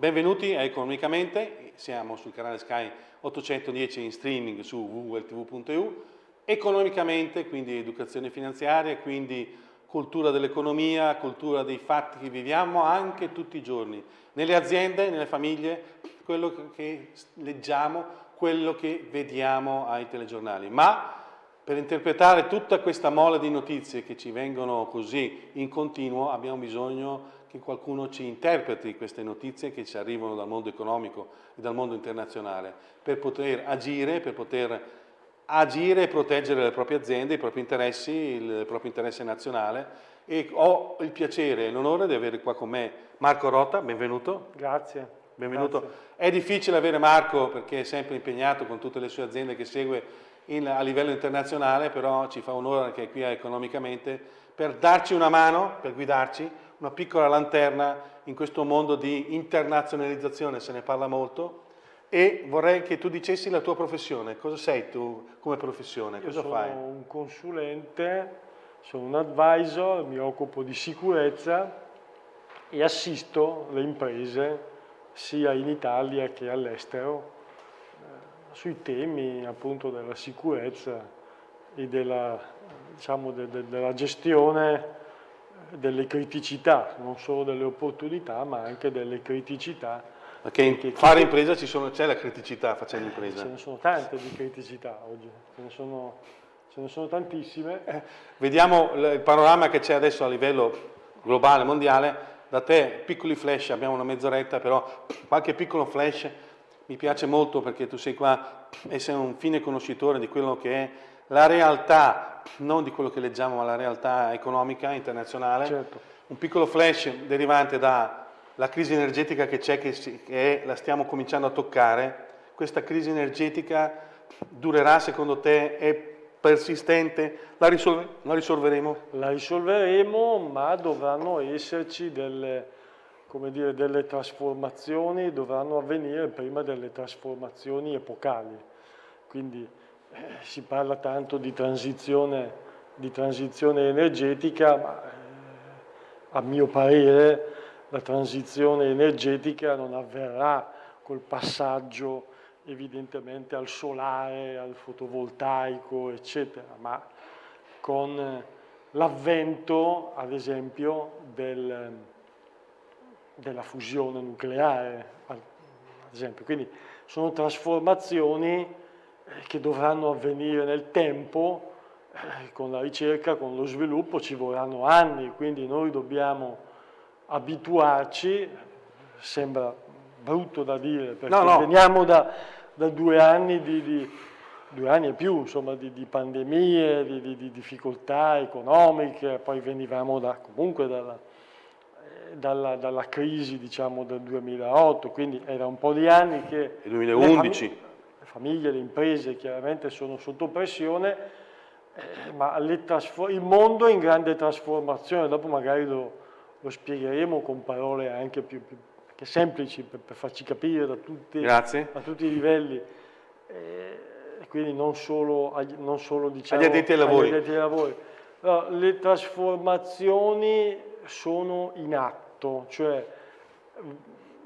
Benvenuti a Economicamente, siamo sul canale Sky 810 in streaming su www.tv.eu. Economicamente, quindi educazione finanziaria, quindi cultura dell'economia, cultura dei fatti che viviamo anche tutti i giorni, nelle aziende, nelle famiglie, quello che leggiamo, quello che vediamo ai telegiornali. Ma per interpretare tutta questa mole di notizie che ci vengono così in continuo abbiamo bisogno che qualcuno ci interpreti queste notizie che ci arrivano dal mondo economico e dal mondo internazionale per poter agire, per poter agire e proteggere le proprie aziende, i propri interessi, il proprio interesse nazionale e ho il piacere e l'onore di avere qua con me Marco Rota, benvenuto. Grazie. Benvenuto. Grazie. È difficile avere Marco perché è sempre impegnato con tutte le sue aziende che segue in, a livello internazionale, però ci fa onore che è qui economicamente per darci una mano, per guidarci una piccola lanterna in questo mondo di internazionalizzazione, se ne parla molto, e vorrei che tu dicessi la tua professione. Cosa sei tu come professione? Io Cosa fai? Sono un consulente, sono un advisor, mi occupo di sicurezza e assisto le imprese sia in Italia che all'estero eh, sui temi appunto della sicurezza e della, diciamo, de, de, della gestione delle criticità, non solo delle opportunità, ma anche delle criticità. Perché in che, fare impresa c'è la criticità facendo impresa? Ce ne sono tante di criticità oggi, ce ne sono, ce ne sono tantissime. Eh, vediamo il panorama che c'è adesso a livello globale, mondiale. Da te, piccoli flash, abbiamo una mezz'oretta, però qualche piccolo flash mi piace molto perché tu sei qua e sei un fine conoscitore di quello che è la realtà, non di quello che leggiamo, ma la realtà economica internazionale. Certo. Un piccolo flash derivante dalla crisi energetica che c'è, che, che la stiamo cominciando a toccare. Questa crisi energetica durerà secondo te? È persistente? La, risolve, la risolveremo? La risolveremo, ma dovranno esserci delle, dire, delle trasformazioni, dovranno avvenire prima delle trasformazioni epocali. Quindi si parla tanto di transizione, di transizione energetica, ma eh, a mio parere la transizione energetica non avverrà col passaggio evidentemente al solare, al fotovoltaico, eccetera, ma con l'avvento, ad esempio, del, della fusione nucleare, ad esempio. Quindi sono trasformazioni che dovranno avvenire nel tempo, eh, con la ricerca, con lo sviluppo ci vorranno anni, quindi noi dobbiamo abituarci, sembra brutto da dire, perché no, no. veniamo da, da, due anni di, di due anni e più, insomma, di, di pandemie, di, di, difficoltà economiche, poi venivamo da, comunque dalla, eh, dalla, dalla, crisi, diciamo, del 2008, quindi era un po' di anni che... Il 2011 famiglie, le imprese chiaramente sono sotto pressione, eh, ma il mondo è in grande trasformazione, dopo magari lo, lo spiegheremo con parole anche più, più semplici per, per, farci capire da tutti, a tutti i livelli. Eh, quindi non solo, non solo diciamo, agli addetti ai lavori. Addetti ai lavori. No, le trasformazioni sono in atto, cioè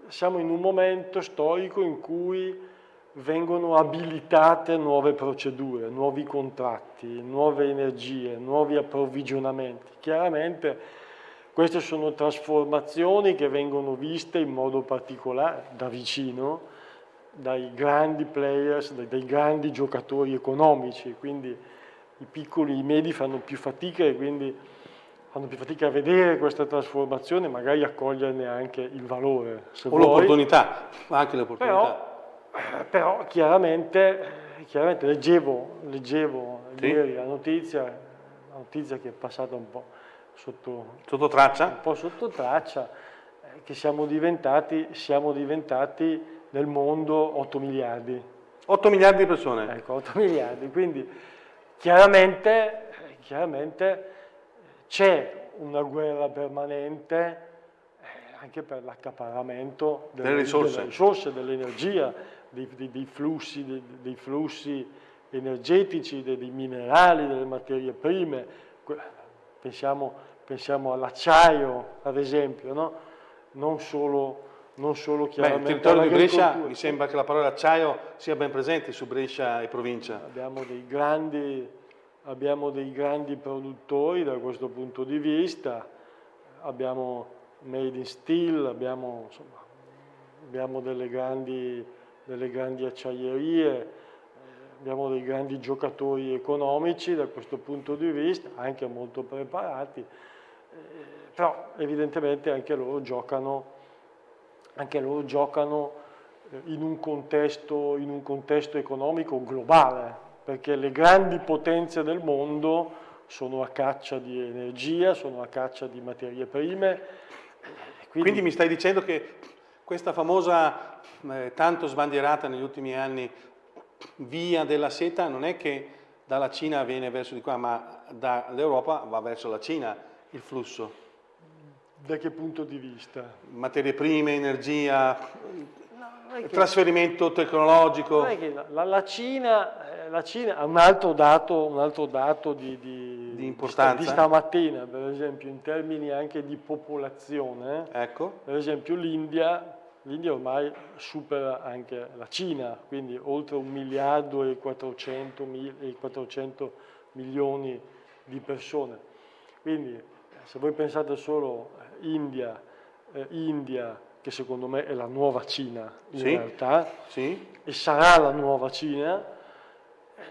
siamo in un momento storico in cui vengono abilitate nuove procedure, nuovi contratti, nuove energie, nuovi approvvigionamenti. Chiaramente queste sono trasformazioni che vengono viste in modo particolare da vicino dai grandi players, dai, dai grandi giocatori economici, quindi i piccoli, i medi fanno più fatica e quindi fanno più fatica a vedere questa trasformazione, magari a coglierne anche il valore. o l'opportunità, anche l'opportunità però chiaramente, chiaramente leggevo, leggevo sì. ieri la notizia, la notizia che è passata un po' sotto, sotto traccia, un po' sotto traccia eh, che siamo diventati, siamo diventati nel mondo 8 miliardi. 8 miliardi di persone? Ecco, 8 miliardi, quindi chiaramente, chiaramente c'è una guerra permanente eh, anche per l'accaparramento delle, delle risorse, delle risorse dell'energia, dei, dei, dei, flussi, dei, flussi, energetici, dei, minerali, delle materie prime, pensiamo, pensiamo all'acciaio ad esempio, no? non, solo, non solo chiaramente Beh, il territorio di Brescia mi sembra che la parola acciaio sia ben presente su Brescia e provincia. Abbiamo dei grandi, abbiamo dei grandi produttori da questo punto di vista, abbiamo Made in Steel, abbiamo, insomma, abbiamo delle, grandi, delle grandi acciaierie, abbiamo dei grandi giocatori economici da questo punto di vista, anche molto preparati, eh, però evidentemente anche loro giocano anche loro giocano eh, in un, contesto, in un contesto economico globale, perché le grandi potenze del mondo sono a caccia di energia, sono a caccia di materie prime. Quindi, Quindi mi stai dicendo che questa famosa, eh, tanto sbandierata negli ultimi anni, via della seta non è che dalla Cina viene verso di qua, ma dall'Europa va verso la Cina il flusso. Da che punto di vista? Materie prime, energia, no, trasferimento tecnologico. La, la, Cina, eh, la, Cina, ha un altro dato, un altro dato di, di, di, importanza. di, stamattina, per esempio in termini anche di popolazione. Ecco. Per esempio l'India, l'India ormai supera anche la Cina, quindi oltre un miliardo e 400, e 400 milioni di persone. Quindi se voi pensate solo India, eh, India, che secondo me è la nuova Cina in sì, realtà, sì. e sarà la nuova Cina, eh,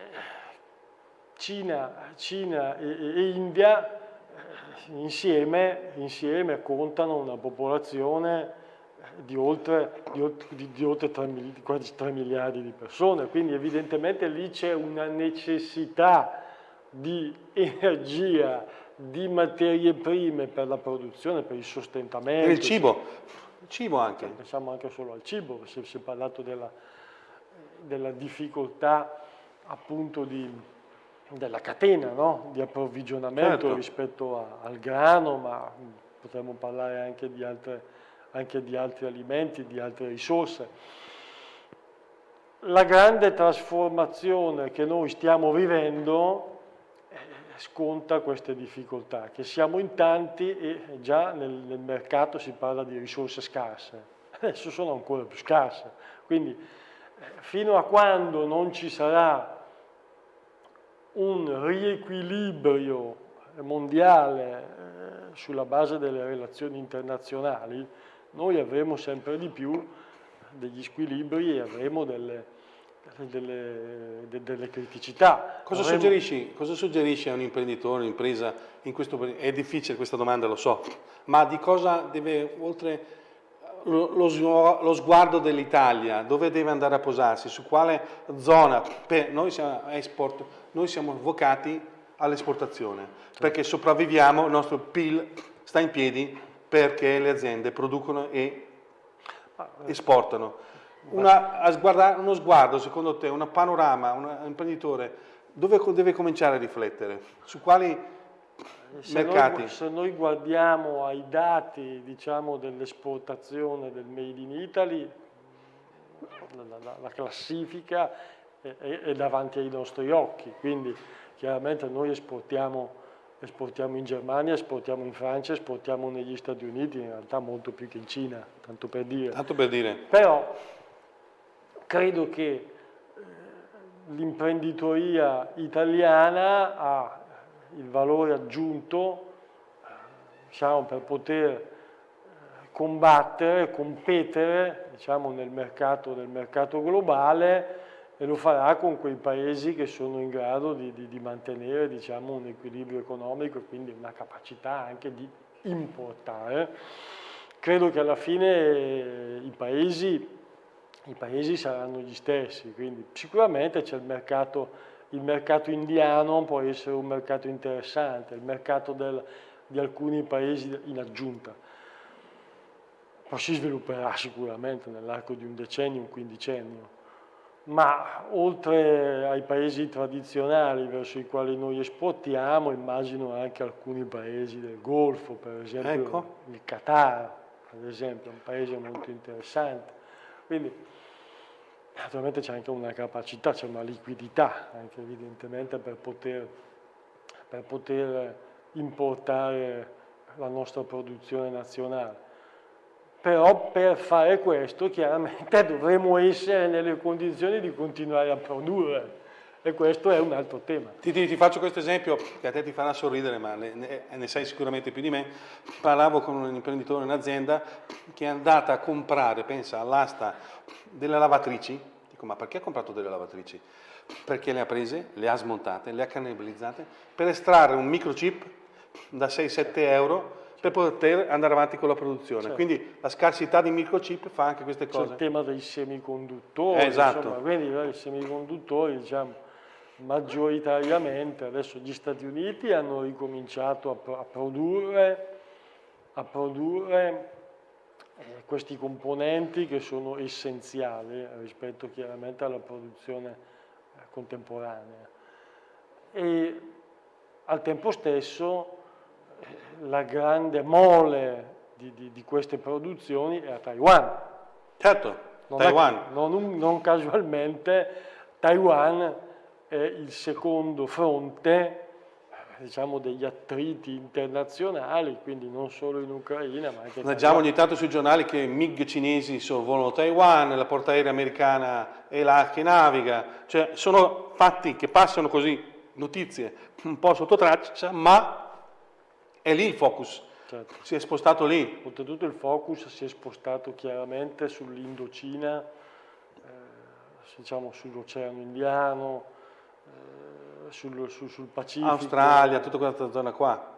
Cina, Cina e, e, India eh, insieme, insieme, contano una popolazione di oltre, di, di, di oltre 3, quasi 3 miliardi di persone, quindi evidentemente lì c'è una necessità di energia di materie prime per la produzione, per il sostentamento. Per il cibo, il cibo anche. Pensiamo anche solo al cibo, si è parlato della, della difficoltà appunto di, della catena no? di approvvigionamento certo. rispetto a, al grano, ma potremmo parlare anche di, altre, anche di altri alimenti, di altre risorse. La grande trasformazione che noi stiamo vivendo sconta queste difficoltà, che siamo in tanti e già nel, nel mercato si parla di risorse scarse, adesso sono ancora più scarse, quindi eh, fino a quando non ci sarà un riequilibrio mondiale eh, sulla base delle relazioni internazionali, noi avremo sempre di più degli squilibri e avremo delle, delle, delle criticità. Cosa, Avremo... suggerisci, cosa, suggerisci, a un imprenditore, un'impresa in questo? È difficile questa domanda, lo so, ma di cosa deve, oltre lo, lo sguardo dell'Italia, dove deve andare a posarsi, su quale zona? Beh, noi siamo export, noi siamo vocati all'esportazione, perché sopravviviamo, il nostro PIL sta in piedi perché le aziende producono e esportano. Una, guardare, uno sguardo, secondo te, un panorama, un imprenditore, dove deve cominciare a riflettere? Su quali se? Noi, se noi guardiamo ai dati diciamo, dell'esportazione del Made in Italy, la, la, la classifica è, è, davanti ai nostri occhi, quindi chiaramente noi esportiamo, esportiamo in Germania, esportiamo in Francia, esportiamo negli Stati Uniti, in realtà molto più che in Cina, tanto per dire. Tanto per dire. Però credo che eh, l'imprenditoria italiana ha il valore aggiunto diciamo, per poter eh, combattere, competere diciamo, nel, mercato, nel, mercato, globale e lo farà con quei paesi che sono in grado di, di, di mantenere diciamo, un equilibrio economico e quindi una capacità anche di importare. Credo che alla fine eh, i paesi i paesi saranno gli stessi, quindi sicuramente c'è il mercato, il mercato indiano, può essere un mercato interessante, il mercato del, di alcuni paesi in aggiunta. Poi si svilupperà sicuramente nell'arco di un decennio, un quindicennio, ma oltre ai paesi tradizionali verso i quali noi esportiamo, immagino anche alcuni paesi del Golfo, per esempio ecco. il Qatar, ad esempio, è un paese molto interessante. Quindi Naturalmente c'è anche una capacità, c'è una liquidità anche evidentemente per poter, per poter importare la nostra produzione nazionale. però per fare questo chiaramente dovremo essere nelle condizioni di continuare a produrre e questo è un altro tema. Ti, ti, ti, faccio questo esempio che a te ti farà sorridere, ma ne, ne, sai sicuramente più di me. Parlavo con un imprenditore in un'azienda che è andata a comprare, pensa, all'asta delle lavatrici. Dico, ma perché ha comprato delle lavatrici? Perché le ha prese, le ha smontate, le ha cannibalizzate per estrarre un microchip da 6-7 euro per poter andare avanti con la produzione. Certo. Quindi la scarsità di microchip fa anche queste cose. C'è il tema dei semiconduttori, eh, esatto. insomma, quindi i semiconduttori diciamo, maggioritariamente adesso gli Stati Uniti hanno ricominciato a, a produrre, a produrre eh, questi componenti che sono essenziali rispetto chiaramente alla produzione eh, contemporanea. E al tempo stesso eh, la grande mole di, di, di, queste produzioni è a Taiwan. Certo, non Taiwan. È, non, non casualmente Taiwan è il secondo fronte diciamo, degli attriti internazionali, quindi non solo in Ucraina ma anche in Leggiamo ogni tanto sui giornali che MiG cinesi sorvolano Taiwan, la portaerei americana è là che naviga, cioè sono fatti che passano così, notizie un po' sotto traccia, ma è lì il focus. Certo. Si è spostato lì. Oltretutto il focus si è spostato chiaramente sull'Indocina, eh, diciamo sull'Oceano Indiano, sul, sul, sul Pacifico. Australia, tutta quella zona qua.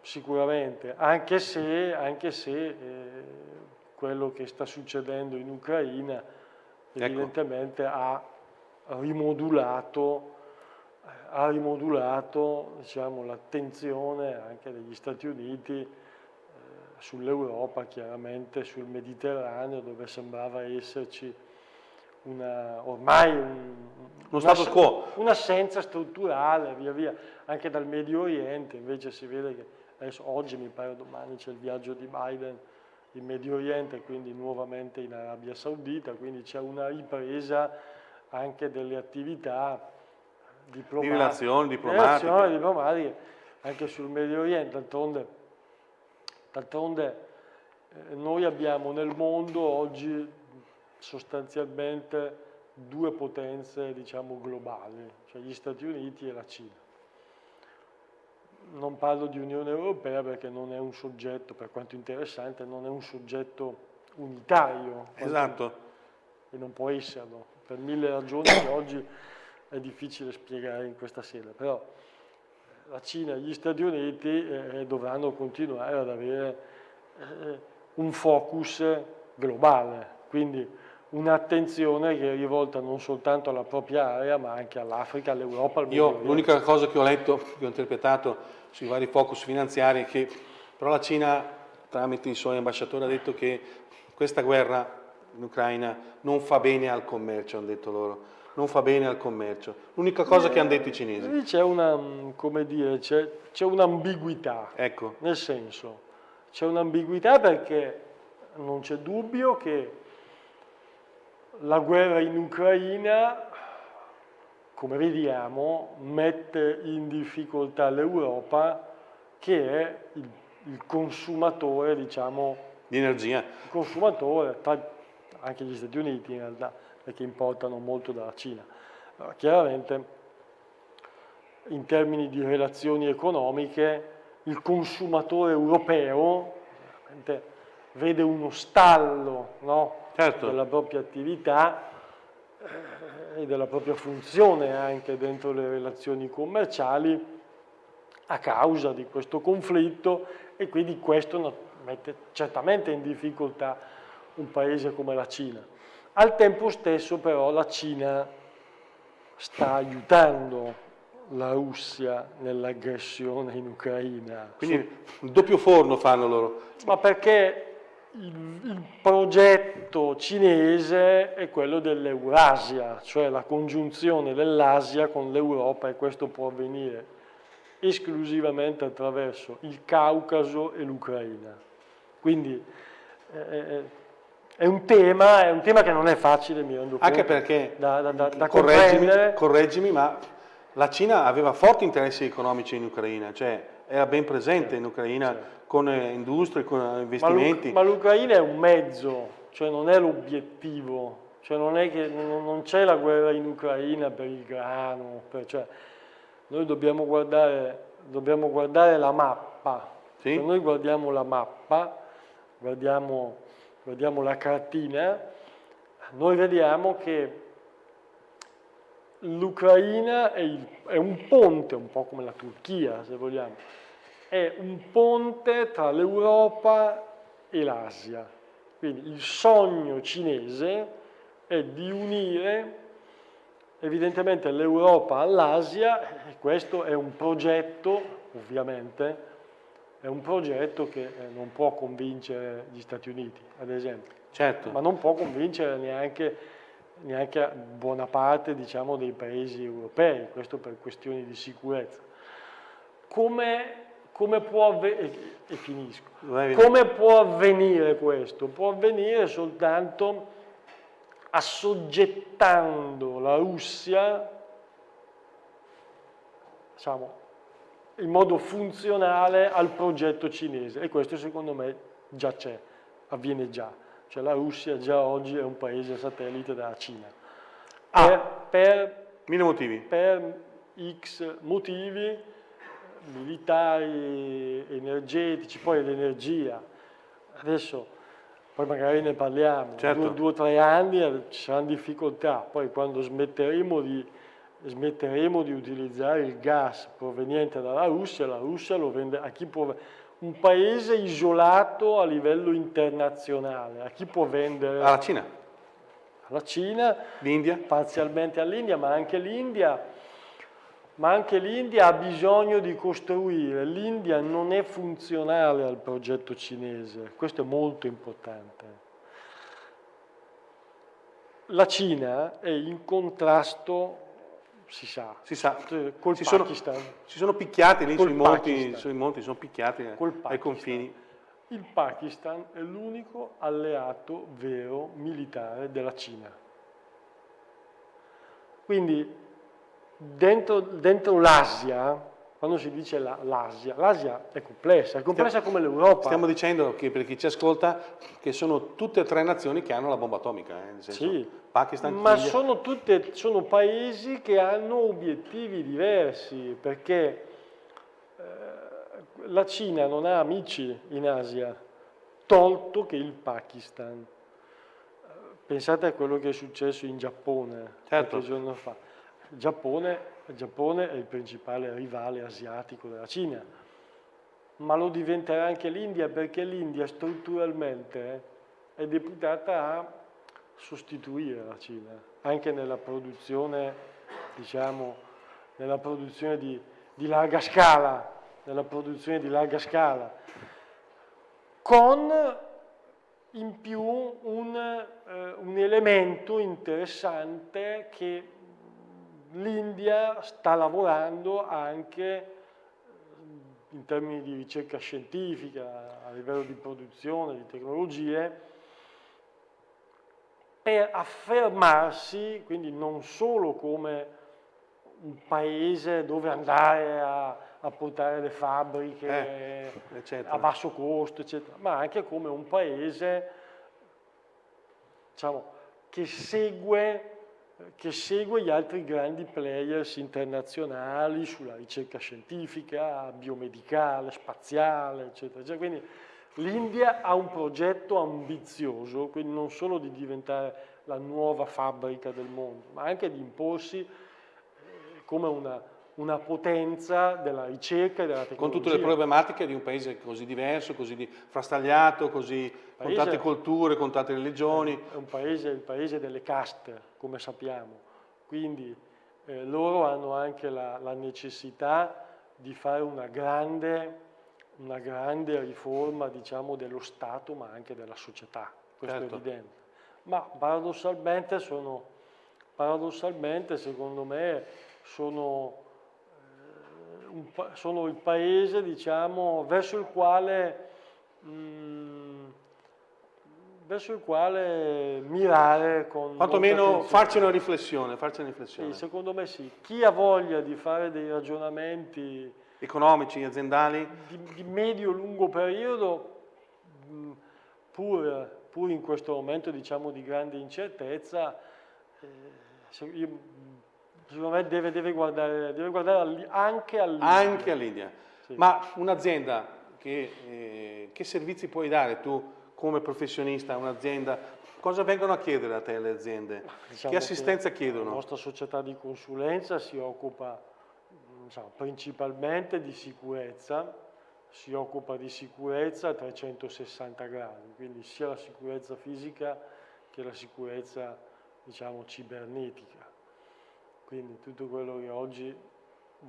Sicuramente, anche se, anche se eh, quello che sta succedendo in Ucraina ecco. evidentemente ha rimodulato, ha rimodulato diciamo, l'attenzione anche degli Stati Uniti eh, sull'Europa, chiaramente sul Mediterraneo, dove sembrava esserci una, ormai un. Un'assenza strutturale, via via, anche dal Medio Oriente, invece si vede che adesso oggi mi pare domani c'è il viaggio di Biden in Medio Oriente, quindi nuovamente in Arabia Saudita, quindi c'è una ripresa anche delle attività diplomatiche. Di relazioni diplomatiche. Relazioni diplomatiche anche sul Medio Oriente, d'altronde eh, noi abbiamo nel mondo oggi sostanzialmente due potenze diciamo, globali, cioè gli Stati Uniti e la Cina. Non parlo di Unione Europea perché non è un soggetto, per quanto interessante, non è un soggetto unitario. Esatto. E non può esserlo, per mille ragioni che oggi è difficile spiegare in questa sede, però la Cina e gli Stati Uniti eh, dovranno continuare ad avere eh, un focus globale, quindi un'attenzione che è rivolta non soltanto alla propria area ma anche all'Africa, all'Europa, al Io l'unica cosa che ho letto, che ho interpretato sui vari focus finanziari è che però la Cina tramite i suoi ambasciatori ha detto che questa guerra in Ucraina non fa bene al commercio, hanno detto loro, non fa bene al commercio. L'unica cosa che hanno detto i cinesi. C'è una, come dire, c'è un'ambiguità, ecco. nel senso, c'è un'ambiguità perché non c'è dubbio che la guerra in Ucraina, come vediamo, mette in difficoltà l'Europa che è il, il consumatore, diciamo, di energia. Il consumatore, anche gli Stati Uniti in realtà, perché importano molto dalla Cina. Allora, chiaramente, in termini di relazioni economiche, il consumatore europeo vede uno stallo no? Certo. della propria attività eh, e della propria funzione anche dentro le relazioni commerciali a causa di questo conflitto e quindi questo mette certamente in difficoltà un paese come la Cina. Al tempo stesso però la Cina sta aiutando la Russia nell'aggressione in Ucraina. Quindi un doppio forno fanno loro. Ma perché il, il progetto cinese è quello dell'Eurasia, cioè la congiunzione dell'Asia con l'Europa e questo può avvenire esclusivamente attraverso il Caucaso e l'Ucraina. Quindi eh, eh, è, un tema, è, un tema, che non è facile, mi rendo conto. Anche perché, da, da, da correggimi, correggimi, ma la Cina aveva forti interessi economici in Ucraina, cioè era ben presente certo, in Ucraina certo. Con eh, industrie, con investimenti. Ma l'Ucraina è un mezzo, cioè non è l'obiettivo, cioè non è che non c'è la guerra in Ucraina per il grano, per, cioè, noi dobbiamo guardare, dobbiamo guardare la mappa, sì? Se noi guardiamo la mappa, guardiamo, guardiamo la cartina, noi vediamo che l'Ucraina è, è, un ponte, un po' come la Turchia se vogliamo, è un ponte tra l'Europa e l'Asia. Quindi il sogno cinese è di unire evidentemente l'Europa all'Asia e questo è un progetto, ovviamente, è un progetto che eh, non può convincere gli Stati Uniti, ad esempio. Certo. Ma non può convincere neanche, neanche buona parte diciamo, dei paesi europei, questo per questioni di sicurezza. Come, come, può, finisco. come può avvenire questo? Può avvenire soltanto assoggettando la Russia diciamo, in modo funzionale al progetto cinese e questo secondo me già c'è, avviene già. Cioè la Russia già oggi è un paese satellite della Cina. Ah, per, per, motivi. per X motivi militari, energetici, poi l'energia. Adesso, poi magari ne parliamo, certo. due, due o tre anni ci saranno difficoltà, poi quando smetteremo di smetteremo di utilizzare il gas proveniente dalla Russia, la Russia lo vende a chi può un paese isolato a livello internazionale, a chi può vendere? Alla Cina. Alla Cina, l'India, parzialmente all'India, ma anche l'India ma anche l'India ha bisogno di costruire. L'India non è funzionale al progetto cinese, questo è molto importante. La Cina è in contrasto si sa. Si sa. Col si Pakistan. Sono, si sono picchiati lì sui monti, sui monti, sono picchiati ai confini. Il Pakistan è l'unico alleato vero militare della Cina. Quindi dentro, dentro l'Asia quando si dice l'Asia, l'Asia è complessa, è complessa stiamo, come l'Europa. Stiamo dicendo che per chi ci ascolta che sono tutte e tre nazioni che hanno la bomba atomica, eh, senso sì, Pakistan, ma sono, tutte, sono paesi che hanno obiettivi diversi, perché eh, la Cina non ha amici in Asia, tolto che il Pakistan. Pensate a quello che è successo in Giappone certo. qualche giorno fa. Giappone il Giappone è il principale rivale asiatico della Cina, ma lo diventerà anche l'India perché l'India strutturalmente è deputata a sostituire la Cina, anche nella produzione, diciamo, nella produzione di, di larga scala, nella produzione di larga scala, con in più un, eh, un elemento interessante che l'India sta lavorando anche eh, in termini di ricerca scientifica, a livello di produzione, di tecnologie, per affermarsi, quindi non solo come un paese dove andare a, a portare le fabbriche eh, a basso costo, eccetera, ma anche come un paese diciamo, che segue che segue gli altri grandi players internazionali sulla ricerca scientifica, biomedicale, spaziale, eccetera. eccetera. Quindi l'India ha un progetto ambizioso, quindi non solo di diventare la nuova fabbrica del mondo, ma anche di imporsi eh, come una, una potenza della ricerca e della tecnologia. Con tutte le problematiche di un paese così diverso, così frastagliato, così, paese, con tante culture, con tante religioni. È un paese, il paese delle caste, come sappiamo. Quindi eh, loro hanno anche la, la, necessità di fare una grande, una grande riforma diciamo, dello Stato, ma anche della società. Questo certo. è evidente. Ma paradossalmente sono, paradossalmente secondo me, sono un, sono il paese diciamo, verso il quale mh, mm, verso il quale mirare con quantomeno farci una riflessione, farci una riflessione. Sì, secondo me sì chi ha voglia di fare dei ragionamenti economici, aziendali? Di, di medio-lungo periodo, mh, pur, pur, in questo momento diciamo, di grande incertezza, eh, io, secondo me deve, deve guardare, deve guardare anche all'India. Anche all'India. Sì. Ma un'azienda, che, eh, che servizi puoi dare tu come professionista un'azienda Cosa vengono a chiedere a te le aziende? Diciamo che assistenza che chiedono? La nostra società di consulenza si occupa diciamo, principalmente di sicurezza, si occupa di sicurezza a 360 gradi, quindi sia la sicurezza fisica che la sicurezza diciamo, cibernetica. Quindi tutto quello che oggi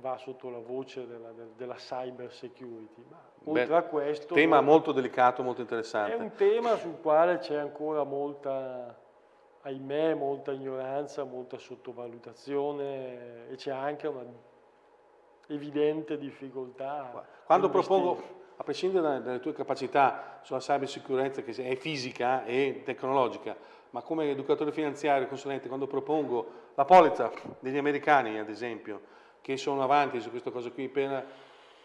va sotto la voce della, della cyber security. Ma oltre Beh, a questo... Tema molto delicato, molto interessante. È un tema sul quale c'è ancora molta, ahimè, molta ignoranza, molta sottovalutazione e c'è anche una evidente difficoltà. Quando propongo, a prescindere dalle tue capacità sulla cybersicurezza che è fisica e tecnologica, ma come educatore finanziario consulente, quando propongo la polizza degli americani, ad esempio, che sono avanti su questa cosa qui per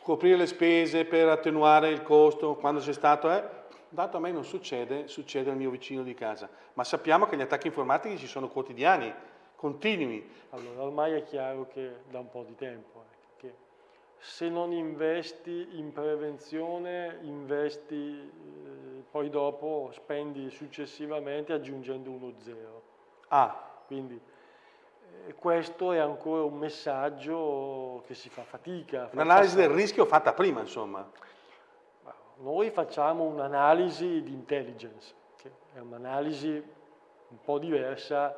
coprire le spese, per attenuare il costo, quando c'è stato, eh, dato a me non succede, succede al mio vicino di casa, ma sappiamo che gli attacchi informatici ci sono quotidiani, continui. Allora, ormai è chiaro che da un po' di tempo, eh, che se non investi in prevenzione, investi, eh, poi dopo spendi successivamente aggiungendo uno zero. Ah. Quindi e questo è ancora un messaggio che si fa fatica. Un'analisi del rischio fatta prima, insomma. Noi facciamo un'analisi di intelligence, che è un'analisi un po' diversa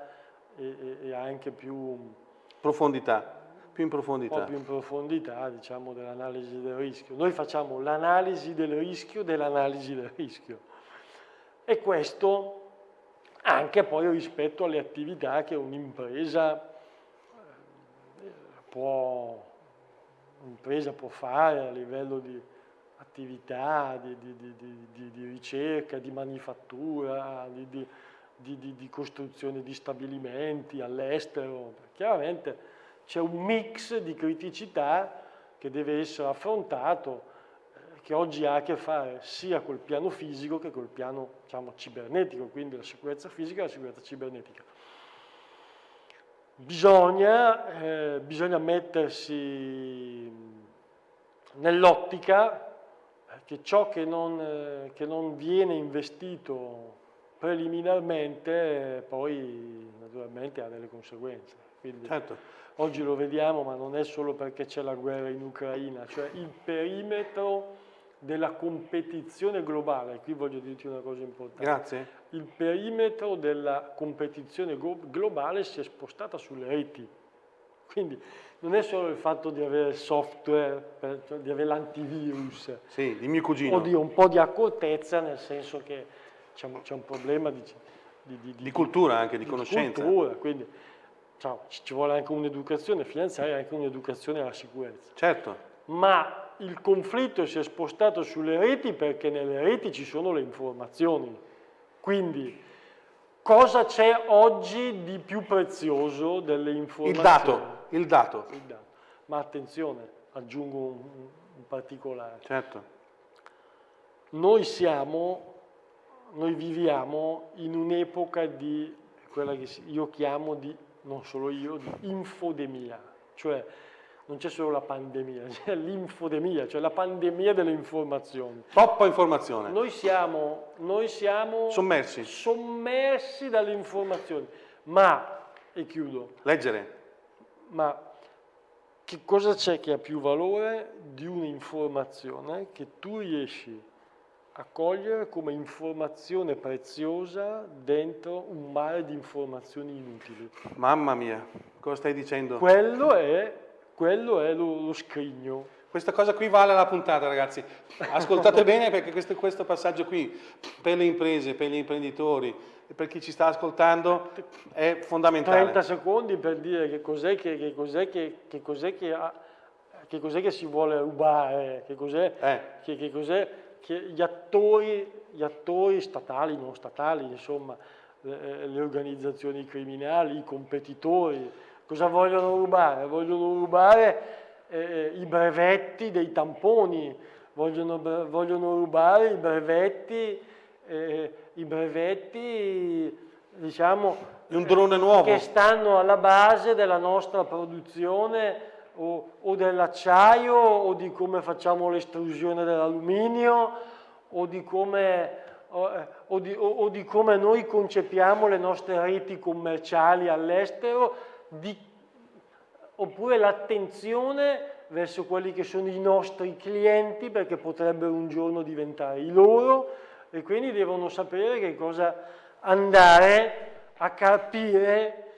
e, e, anche più... Profondità, più in profondità. Un po' più in profondità, diciamo, dell'analisi del rischio. Noi facciamo l'analisi del rischio dell'analisi del rischio. E questo anche poi rispetto alle attività che un'impresa può, un'impresa può fare a livello di attività, di, di, di, di ricerca, di manifattura, di, costruzione di stabilimenti all'estero. Chiaramente c'è un mix di criticità che deve essere affrontato, eh, che oggi ha a che fare sia col piano fisico che col piano diciamo, cibernetico, quindi la sicurezza fisica e la sicurezza cibernetica. Bisogna, eh, bisogna mettersi nell'ottica che ciò che non, eh, che non, viene investito preliminarmente eh, poi naturalmente ha delle conseguenze. Quindi, certo. Oggi lo vediamo, ma non è solo perché c'è la guerra in Ucraina, cioè il perimetro della competizione globale, qui voglio dirti una cosa importante. Grazie. Il perimetro della competizione globale si è spostata sulle reti. Quindi non è solo il fatto di avere software, per, cioè di avere l'antivirus. Sì, di mio cugino. O di un po' di accortezza, nel senso che c'è un, problema di, di, di, di, cultura anche, di, conoscenza. cultura, quindi cioè, ci vuole anche un'educazione finanziaria e anche un'educazione alla sicurezza. Certo. Ma il conflitto si è spostato sulle reti perché nelle reti ci sono le informazioni. Quindi, cosa c'è oggi di più prezioso delle informazioni? Il dato. Il dato. Il dato. Ma attenzione, aggiungo un, un particolare. Certo. Noi siamo, noi viviamo in un'epoca di quella che io chiamo di, non solo io, di infodemia, cioè non c'è solo la pandemia, c'è l'infodemia, cioè la pandemia delle informazioni. Troppa informazione. Noi siamo, noi siamo sommersi, sommersi dalle informazioni, ma, e chiudo, leggere, ma che cosa c'è che ha più valore di un'informazione che tu riesci a cogliere come informazione preziosa dentro un mare di informazioni inutili? Mamma mia, cosa stai dicendo? Quello è quello è lo, lo scrigno. Questa cosa qui vale la puntata ragazzi, ascoltate bene perché questo, questo, passaggio qui per le imprese, per gli imprenditori per chi ci sta ascoltando è fondamentale. 30 secondi per dire che cos'è che, che, cos'è che, che, cos'è che, che, cos'è che si vuole rubare, che cos'è eh. che, che, cos'è che gli attori, gli attori statali, non statali, insomma, le, le organizzazioni criminali, i competitori, Cosa vogliono rubare? Vogliono rubare eh, i brevetti dei tamponi, vogliono, vogliono rubare i brevetti, eh, i brevetti diciamo, un drone nuovo. che stanno alla base della nostra produzione o, o dell'acciaio o di come facciamo l'estrusione dell'alluminio o di come o, o, di, o, o, di, come noi concepiamo le nostre reti commerciali all'estero, oppure l'attenzione verso quelli che sono i nostri clienti perché potrebbero un giorno diventare i loro e quindi devono sapere che cosa andare a capire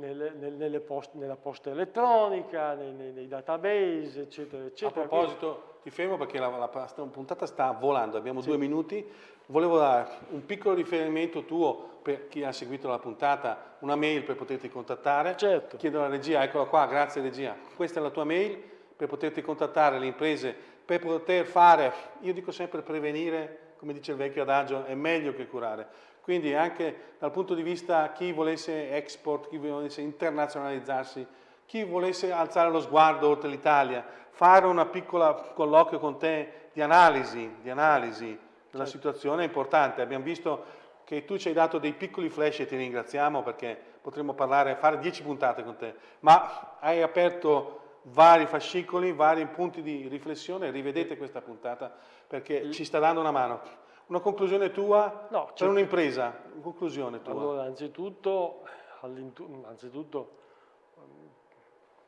nelle, nelle post, nella posta elettronica, nei, nei, nei, database, eccetera, eccetera. A proposito, ti fermo perché la, la, la puntata sta volando, abbiamo sì. due minuti. Volevo dare un piccolo riferimento tuo per chi ha seguito la puntata, una mail per poterti contattare. Certo. Chiedo alla regia, eccola qua, grazie regia. Questa è la tua mail per poterti contattare le imprese, per poter fare, io dico sempre prevenire, come dice il vecchio adagio, è meglio che curare quindi anche dal punto di vista chi volesse export, chi volesse internazionalizzarsi, chi volesse alzare lo sguardo oltre l'Italia, fare una piccola colloquio con te di analisi, di analisi della certo. situazione è importante. Abbiamo visto che tu ci hai dato dei piccoli flash e ti ringraziamo perché potremmo parlare, fare dieci puntate con te, ma hai aperto vari fascicoli, vari punti di riflessione, rivedete questa puntata perché ci sta dando una mano. Una conclusione tua no, per certo. un'impresa? Conclusione tua? Allora, anzitutto, anzitutto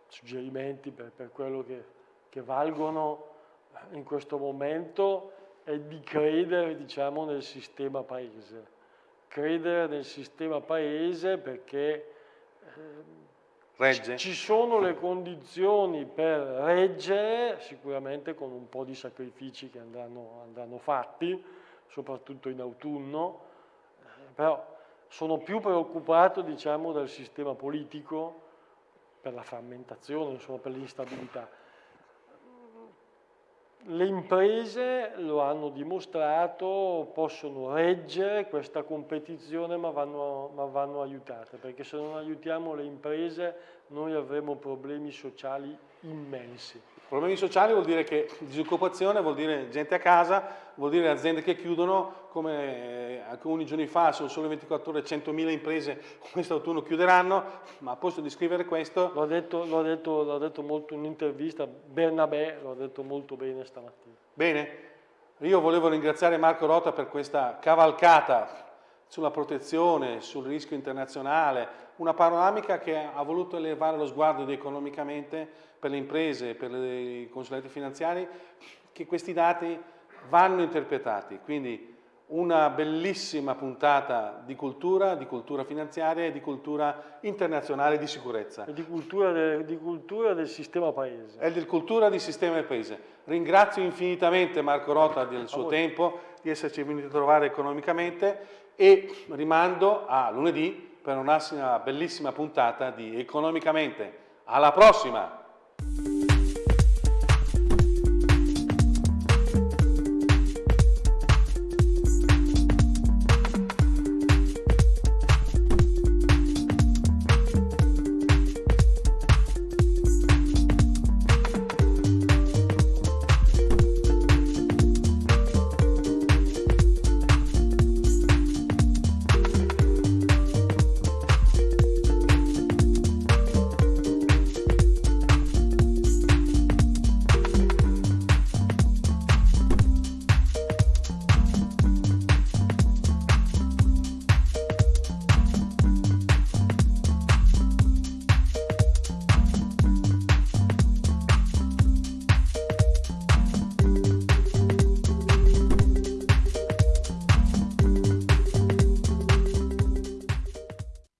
suggerimenti per, per quello che, che, valgono in questo momento è di credere diciamo, nel sistema paese. Credere nel sistema paese perché eh, ci sono le condizioni per reggere, sicuramente con un po' di sacrifici che andranno, andranno fatti, soprattutto in autunno, eh, però sono più preoccupato diciamo, dal sistema politico per la frammentazione, insomma, per l'instabilità. Le imprese lo hanno dimostrato, possono reggere questa competizione ma vanno, ma vanno aiutate, perché se non aiutiamo le imprese noi avremo problemi sociali immensi. Problemi sociali vuol dire che disoccupazione, vuol dire gente a casa, vuol dire aziende che chiudono, come eh, alcuni giorni fa, sono solo 24 ore, 100.000 imprese quest'autunno chiuderanno, ma a posto di scrivere questo... L'ho detto, detto, detto, molto in un'intervista, Bernabé l'ha detto molto bene stamattina. Bene, io volevo ringraziare Marco Rota per questa cavalcata sulla protezione, sul rischio internazionale, una panoramica che ha voluto elevare lo sguardo economicamente per le imprese, per i consulenti finanziari, che questi dati vanno interpretati. Quindi una bellissima puntata di cultura, di cultura finanziaria e di cultura internazionale di sicurezza. E di cultura, de, di cultura del sistema paese. E di cultura del sistema del paese. Ringrazio infinitamente Marco Rota del suo tempo, di esserci venuto a trovare economicamente e rimando a lunedì per una bellissima puntata di Economicamente. Alla prossima!